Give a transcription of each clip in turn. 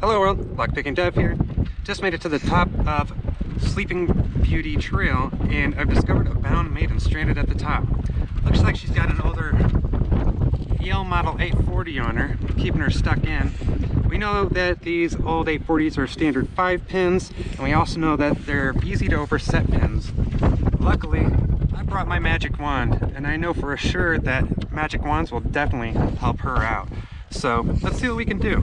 Hello world, Lockpicking Dev here. Just made it to the top of Sleeping Beauty Trail and I've discovered a bound maiden stranded at the top. Looks like she's got an older Yale Model 840 on her, keeping her stuck in. We know that these old 840s are standard 5 pins and we also know that they're easy to overset pins. Luckily, I brought my magic wand and I know for sure that magic wands will definitely help her out. So let's see what we can do.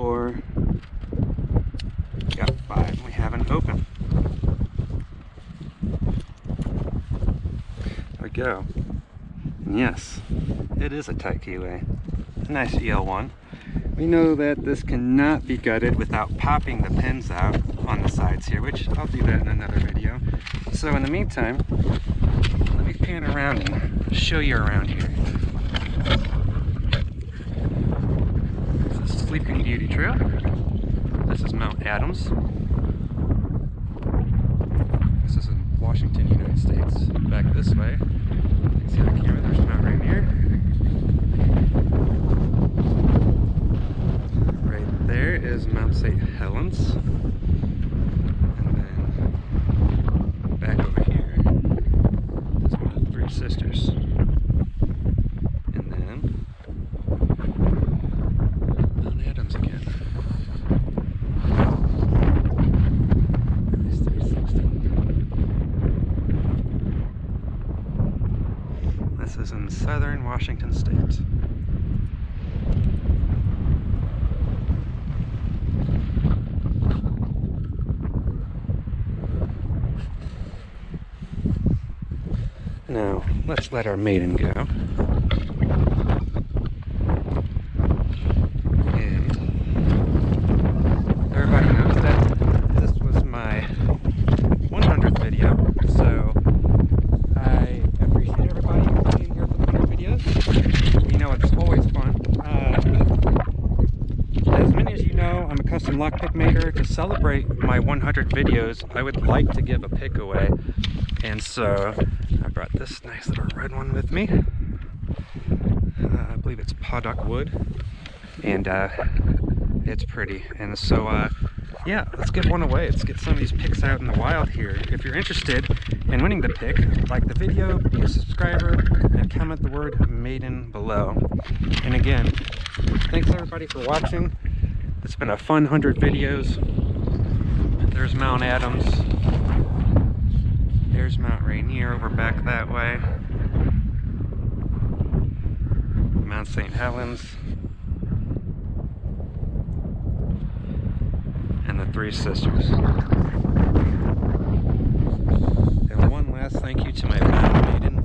in. Got five, we haven't opened. There we go. And yes, it is a tight keyway. A nice EL1. We know that this cannot be gutted without popping the pins out on the sides here, which I'll do that in another video. So in the meantime, let me pan around and show you around here. Sleeping Beauty Trail. This is Mount Adams. This is in Washington, United States. Back this way, see the camera, there's Mount Rainier. Right there is Mount St. Helens. And then back over here is Mount Three Sisters. And then Mount Adams again. This is in southern Washington state. Now, let's let our maiden go. Lockpick maker. To celebrate my 100 videos I would like to give a pick away. And so I brought this nice little red one with me. Uh, I believe it's Padauk wood. And uh, it's pretty. And so uh, yeah let's give one away. Let's get some of these picks out in the wild here. If you're interested in winning the pick like the video be a subscriber and comment the word maiden below. And again thanks everybody for watching it's been a fun 100 videos. There's Mount Adams. There's Mount Rainier over back that way. Mount St. Helens. And the Three Sisters. And one last thank you to my maiden.